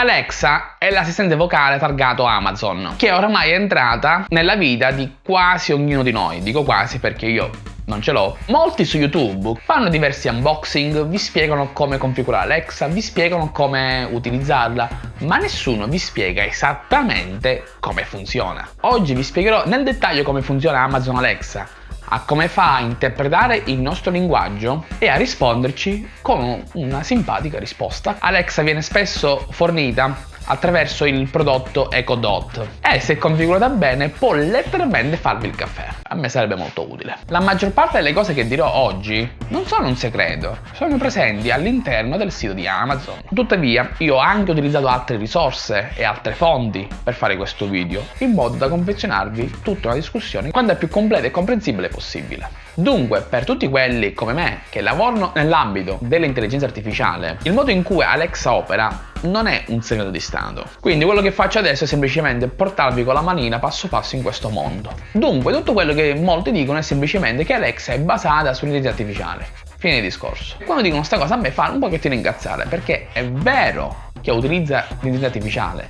Alexa è l'assistente vocale targato Amazon, che oramai è entrata nella vita di quasi ognuno di noi. Dico quasi perché io non ce l'ho. Molti su YouTube fanno diversi unboxing, vi spiegano come configurare Alexa, vi spiegano come utilizzarla, ma nessuno vi spiega esattamente come funziona. Oggi vi spiegherò nel dettaglio come funziona Amazon Alexa, a come fa a interpretare il nostro linguaggio e a risponderci con una simpatica risposta. Alexa viene spesso fornita attraverso il prodotto EcoDot e se configurata bene può letteralmente farvi il caffè. A me sarebbe molto utile. La maggior parte delle cose che dirò oggi non sono un segreto, sono presenti all'interno del sito di Amazon. Tuttavia io ho anche utilizzato altre risorse e altre fonti per fare questo video, in modo da confezionarvi tutta una discussione quanto è più completa e comprensibile possibile. Dunque, per tutti quelli come me che lavorano nell'ambito dell'intelligenza artificiale, il modo in cui Alexa opera non è un segreto di Stato. Quindi quello che faccio adesso è semplicemente portarvi con la manina passo passo in questo mondo. Dunque tutto quello che molti dicono è semplicemente che Alexa è basata sull'intelligenza artificiale. Fine di discorso. Quando dicono questa cosa a me fa un pochettino incazzare perché è vero che utilizza l'intelligenza artificiale,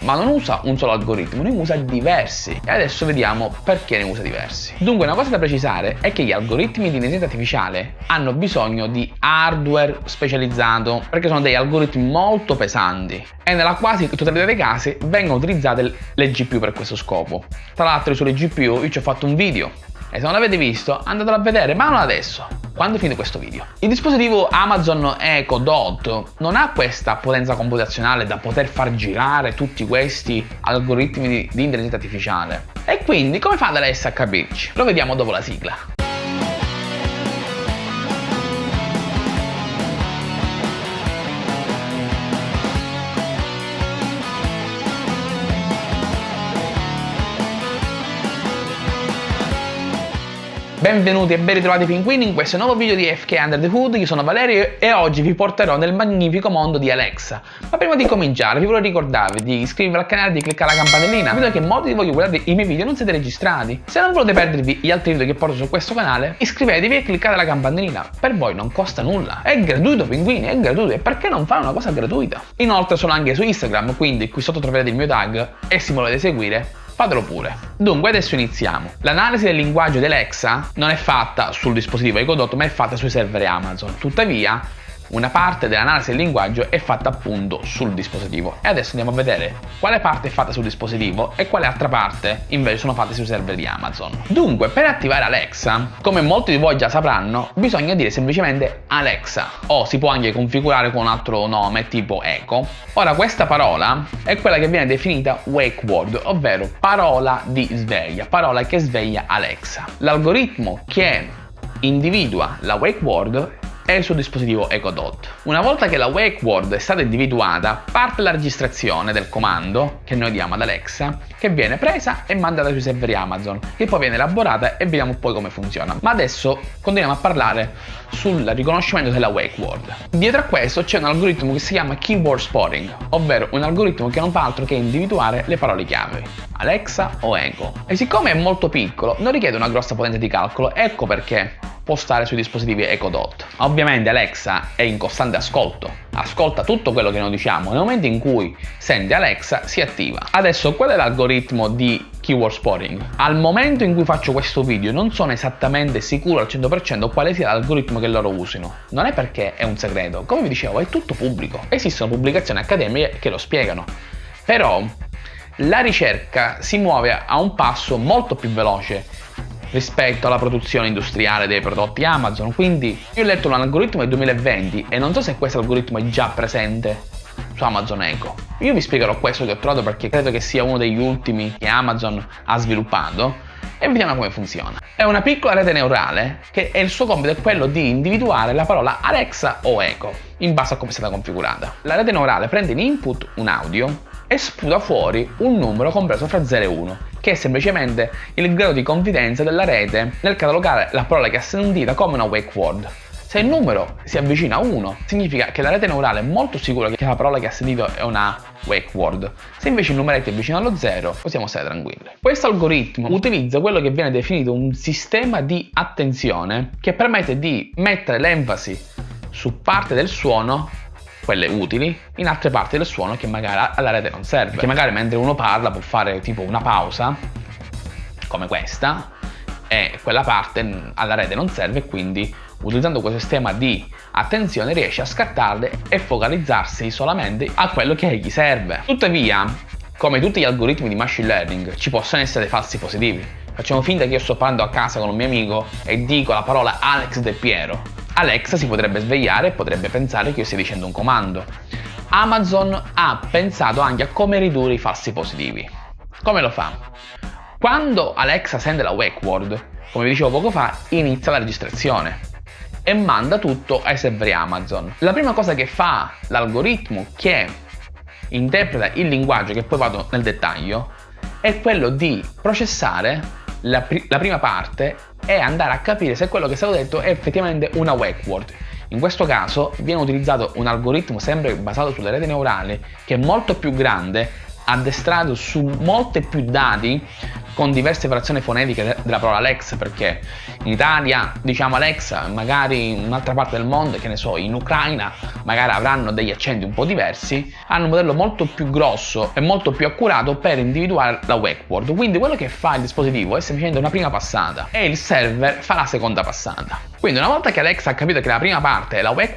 ma non usa un solo algoritmo, ne usa diversi. E adesso vediamo perché ne usa diversi. Dunque una cosa da precisare è che gli algoritmi di intelligenza artificiale hanno bisogno di hardware specializzato perché sono degli algoritmi molto pesanti e nella quasi totalità dei casi vengono utilizzate le GPU per questo scopo. Tra l'altro sulle GPU io ci ho fatto un video e se non l'avete visto andatelo a vedere ma non adesso quando finite questo video. Il dispositivo Amazon Echo Dot non ha questa potenza computazionale da poter far girare tutti questi algoritmi di, di intelligenza artificiale. E quindi come fa ad Alessa a capirci? Lo vediamo dopo la sigla. Benvenuti e ben ritrovati pinguini in questo nuovo video di FK Under the Hood, io sono Valerio e oggi vi porterò nel magnifico mondo di Alexa. Ma prima di cominciare vi voglio ricordarvi di iscrivervi al canale e di cliccare la campanellina, vedo che molti di voi che guardate i miei video non siete registrati. Se non volete perdervi gli altri video che porto su questo canale, iscrivetevi e cliccate la campanellina, per voi non costa nulla. È gratuito pinguini, è gratuito e perché non fare una cosa gratuita? Inoltre sono anche su Instagram, quindi qui sotto troverete il mio tag e se volete seguire fatelo pure. Dunque adesso iniziamo. L'analisi del linguaggio di Alexa non è fatta sul dispositivo Ecodot ma è fatta sui server Amazon. Tuttavia una parte dell'analisi del linguaggio è fatta appunto sul dispositivo e adesso andiamo a vedere quale parte è fatta sul dispositivo e quale altra parte invece sono fatte sui server di Amazon. Dunque per attivare Alexa, come molti di voi già sapranno, bisogna dire semplicemente Alexa o si può anche configurare con un altro nome tipo Echo. Ora questa parola è quella che viene definita wake word, ovvero parola di sveglia, parola che sveglia Alexa. L'algoritmo che individua la wake word è il suo dispositivo EcoDot. Una volta che la wake word è stata individuata, parte la registrazione del comando che noi diamo ad Alexa, che viene presa e mandata sui server Amazon, che poi viene elaborata e vediamo poi come funziona. Ma adesso continuiamo a parlare sul riconoscimento della wake word. Dietro a questo c'è un algoritmo che si chiama keyword spotting, ovvero un algoritmo che non fa altro che individuare le parole chiave, Alexa o Echo. E siccome è molto piccolo, non richiede una grossa potenza di calcolo, ecco perché stare sui dispositivi EcoDot. Ovviamente Alexa è in costante ascolto, ascolta tutto quello che noi diciamo, nel momento in cui sente Alexa si attiva. Adesso qual è l'algoritmo di keyword spotting? Al momento in cui faccio questo video non sono esattamente sicuro al 100% quale sia l'algoritmo che loro usino. Non è perché è un segreto, come vi dicevo è tutto pubblico. Esistono pubblicazioni accademiche che lo spiegano. Però la ricerca si muove a un passo molto più veloce rispetto alla produzione industriale dei prodotti Amazon. Quindi io ho letto un algoritmo del 2020 e non so se questo algoritmo è già presente su Amazon Echo. Io vi spiegherò questo che ho trovato perché credo che sia uno degli ultimi che Amazon ha sviluppato e vediamo come funziona. È una piccola rete neurale che il suo compito è quello di individuare la parola Alexa o Echo in base a come è stata configurata. La rete neurale prende in input un audio e sputa fuori un numero compreso fra 0 e 1, che è semplicemente il grado di confidenza della rete nel catalogare la parola che ha sentita come una wake word. Se il numero si avvicina a 1, significa che la rete neurale è molto sicura che la parola che ha sentito è una wake word. Se invece il numeretto è vicino allo 0, possiamo stare tranquilli. Questo algoritmo utilizza quello che viene definito un sistema di attenzione che permette di mettere l'enfasi su parte del suono quelle utili, in altre parti del suono che magari alla rete non serve. Che magari mentre uno parla può fare tipo una pausa, come questa, e quella parte alla rete non serve quindi utilizzando questo sistema di attenzione riesce a scattarle e focalizzarsi solamente a quello che gli serve. Tuttavia, come tutti gli algoritmi di machine learning, ci possono essere falsi positivi. Facciamo finta che io sto parlando a casa con un mio amico e dico la parola Alex De Piero. Alexa si potrebbe svegliare e potrebbe pensare che io stia dicendo un comando. Amazon ha pensato anche a come ridurre i falsi positivi. Come lo fa? Quando Alexa sente la wake word, come vi dicevo poco fa, inizia la registrazione e manda tutto ai server Amazon. La prima cosa che fa l'algoritmo che interpreta il linguaggio, che poi vado nel dettaglio, è quello di processare la, pri la prima parte e andare a capire se quello che è stato detto è effettivamente una wake word. In questo caso viene utilizzato un algoritmo sempre basato sulle reti neurali che è molto più grande addestrato su molte più dati con diverse variazioni fonetiche della parola Alexa perché in Italia diciamo Alexa magari in un'altra parte del mondo che ne so in Ucraina magari avranno degli accenti un po' diversi hanno un modello molto più grosso e molto più accurato per individuare la wake quindi quello che fa il dispositivo è semplicemente una prima passata e il server fa la seconda passata quindi una volta che Alexa ha capito che la prima parte è la wake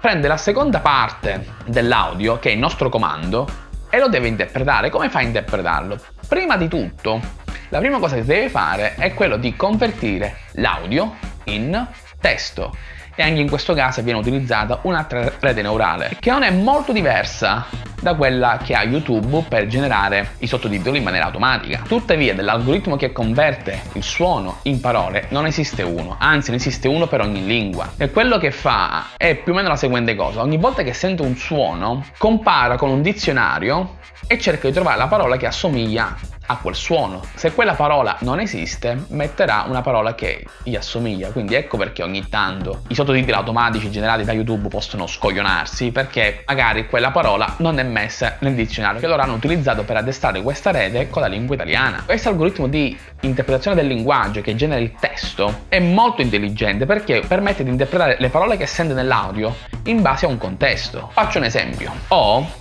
prende la seconda parte dell'audio che è il nostro comando e lo deve interpretare. Come fa a interpretarlo? Prima di tutto, la prima cosa che deve fare è quello di convertire l'audio in testo e anche in questo caso viene utilizzata un'altra rete neurale che non è molto diversa da quella che ha YouTube per generare i sottotitoli in maniera automatica. Tuttavia dell'algoritmo che converte il suono in parole non esiste uno, anzi ne esiste uno per ogni lingua. E quello che fa è più o meno la seguente cosa, ogni volta che sento un suono compara con un dizionario e cerca di trovare la parola che assomiglia a quel suono. Se quella parola non esiste, metterà una parola che gli assomiglia. Quindi ecco perché ogni tanto i sottotitoli automatici generati da YouTube possono scoglionarsi, perché magari quella parola non è messa nel dizionario che loro hanno utilizzato per addestrare questa rete con la lingua italiana. Questo algoritmo di interpretazione del linguaggio che genera il testo è molto intelligente perché permette di interpretare le parole che sente nell'audio in base a un contesto. Faccio un esempio. Ho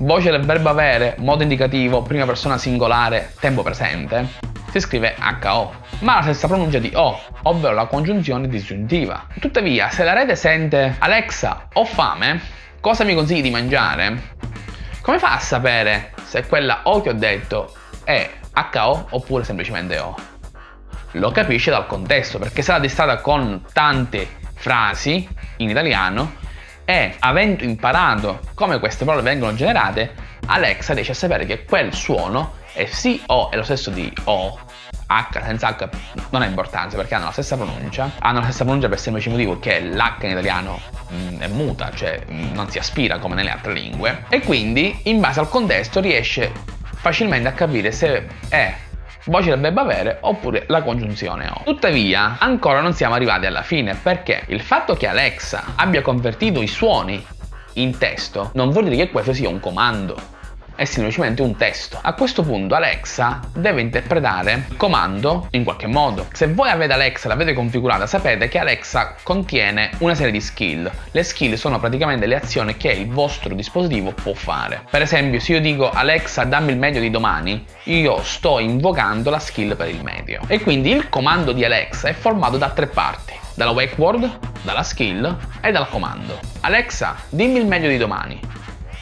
voce del verbo avere, modo indicativo, prima persona singolare, tempo presente, si scrive HO, ma la stessa pronuncia di O, ovvero la congiunzione disgiuntiva. Tuttavia, se la rete sente Alexa ho fame, cosa mi consigli di mangiare? Come fa a sapere se quella O che ho detto è HO oppure semplicemente O? Lo capisce dal contesto, perché se l'ha con tante frasi in italiano, e avendo imparato come queste parole vengono generate, Alexa riesce a sapere che quel suono è sì o è lo stesso di o, H senza H non ha importanza perché hanno la stessa pronuncia, hanno la stessa pronuncia per il semplice motivo che l'H in italiano mh, mm, è muta, cioè mh, mm, non si aspira come nelle altre lingue. E quindi in base al contesto riesce facilmente a capire se è voce verbo avere oppure la congiunzione o. Tuttavia, ancora non siamo arrivati alla fine perché il fatto che Alexa abbia convertito i suoni in testo non vuol dire che questo sia un comando è semplicemente un testo. A questo punto Alexa deve interpretare il comando in qualche modo. Se voi avete Alexa, l'avete configurata, sapete che Alexa contiene una serie di skill. Le skill sono praticamente le azioni che il vostro dispositivo può fare. Per esempio, se io dico Alexa dammi il medio di domani, io sto invocando la skill per il medio. E quindi il comando di Alexa è formato da tre parti dalla wake word, dalla skill e dal comando. Alexa, dimmi il meglio di domani.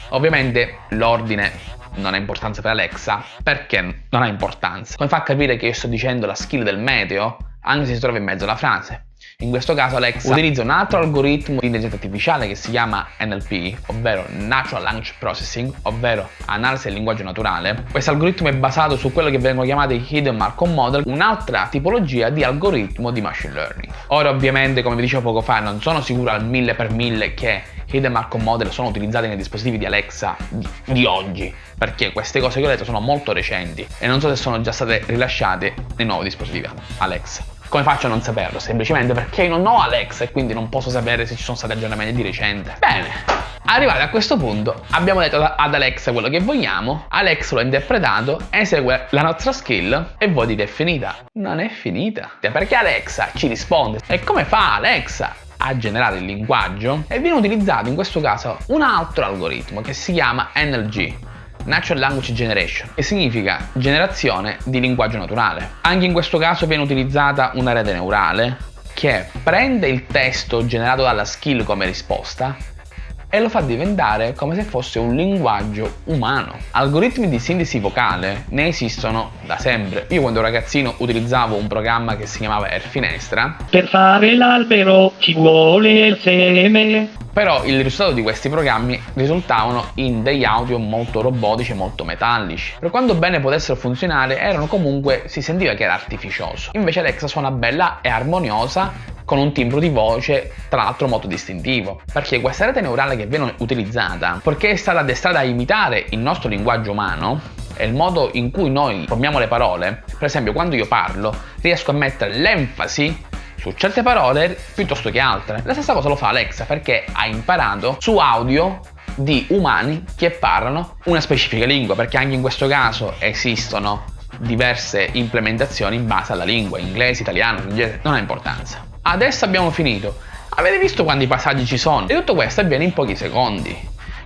Ovviamente l'ordine non ha importanza per Alexa perché non ha importanza. Come fa a capire che io sto dicendo la skill del meteo anche se si trova in mezzo alla frase? In questo caso Alexa utilizza un altro algoritmo di intelligenza artificiale che si chiama NLP, ovvero Natural Language Processing, ovvero analisi del linguaggio naturale. Questo algoritmo è basato su quello che vengono chiamati Hidden Markov Model, un'altra tipologia di algoritmo di machine learning. Ora ovviamente, come vi dicevo poco fa, non sono sicuro al mille per mille che Hidden Markov Model sono utilizzati nei dispositivi di Alexa di, di oggi, perché queste cose che ho detto sono molto recenti e non so se sono già state rilasciate nei nuovi dispositivi Alexa. Come faccio a non saperlo? Semplicemente perché non ho Alexa e quindi non posso sapere se ci sono stati aggiornamenti di recente. Bene, arrivati a questo punto abbiamo detto ad Alexa quello che vogliamo, Alexa lo ha interpretato, esegue la nostra skill e voi dite è finita. Non è finita, perché Alexa ci risponde. E come fa Alexa a generare il linguaggio e viene utilizzato in questo caso un altro algoritmo che si chiama NLG, Natural Language Generation, che significa generazione di linguaggio naturale. Anche in questo caso viene utilizzata una rete neurale che prende il testo generato dalla skill come risposta e lo fa diventare come se fosse un linguaggio umano. Algoritmi di sintesi vocale ne esistono da sempre. Io quando ragazzino utilizzavo un programma che si chiamava Airfinestra. Per fare l'albero ci vuole il seme. Però il risultato di questi programmi risultavano in degli audio molto robotici e molto metallici. Per quanto bene potessero funzionare, erano comunque, si sentiva che era artificioso. Invece Alexa suona bella e armoniosa con un timbro di voce tra l'altro molto distintivo. Perché questa rete neurale che viene utilizzata, perché è stata addestrata a imitare il nostro linguaggio umano, e il modo in cui noi formiamo le parole, per esempio quando io parlo, riesco a mettere l'enfasi su certe parole piuttosto che altre. La stessa cosa lo fa Alexa perché ha imparato su audio di umani che parlano una specifica lingua, perché anche in questo caso esistono diverse implementazioni in base alla lingua, inglese, italiano, francese, non ha importanza. Adesso abbiamo finito. Avete visto quanti passaggi ci sono? E tutto questo avviene in pochi secondi.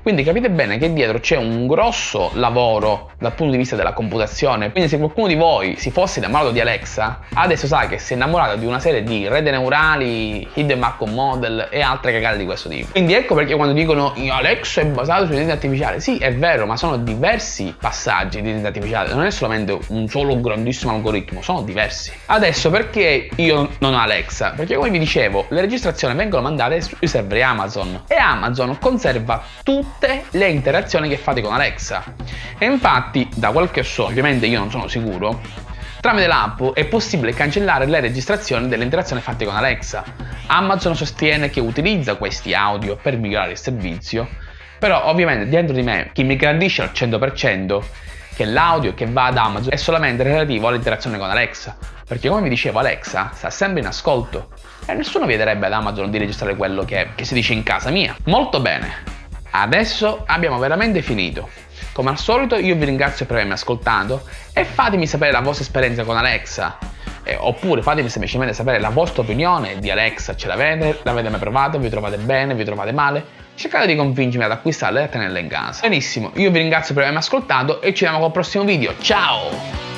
Quindi capite bene che dietro c'è un grosso lavoro dal punto di vista della computazione. Quindi se qualcuno di voi si fosse innamorato di Alexa, adesso sa che si è innamorato di una serie di rete neurali, hidden macro model e altre cagate di questo tipo. Quindi ecco perché quando dicono Alexa è basato sull'intelligenza artificiale, sì è vero, ma sono diversi passaggi di intelligenza artificiale, non è solamente un solo grandissimo algoritmo, sono diversi. Adesso perché io non ho Alexa? Perché come vi dicevo, le registrazioni vengono mandate sui server Amazon e Amazon conserva tutto tutte le interazioni che fate con Alexa. E infatti, da quel che so, ovviamente io non sono sicuro, tramite l'app è possibile cancellare le registrazioni delle interazioni fatte con Alexa. Amazon sostiene che utilizza questi audio per migliorare il servizio, però ovviamente dentro di me chi mi garantisce al 100% che l'audio che va ad Amazon è solamente relativo all'interazione con Alexa, perché come vi dicevo Alexa sta sempre in ascolto e nessuno viederebbe ad Amazon di registrare quello che, che si dice in casa mia. Molto bene, Adesso abbiamo veramente finito. Come al solito io vi ringrazio per avermi ascoltato e fatemi sapere la vostra esperienza con Alexa. Eh, oppure fatemi semplicemente sapere la vostra opinione di Alexa, ce l'avete? L'avete mai provato? Vi trovate bene? Vi trovate male? Cercate di convincermi ad acquistarla e a tenerla in casa. Benissimo, io vi ringrazio per avermi ascoltato e ci vediamo col prossimo video. Ciao!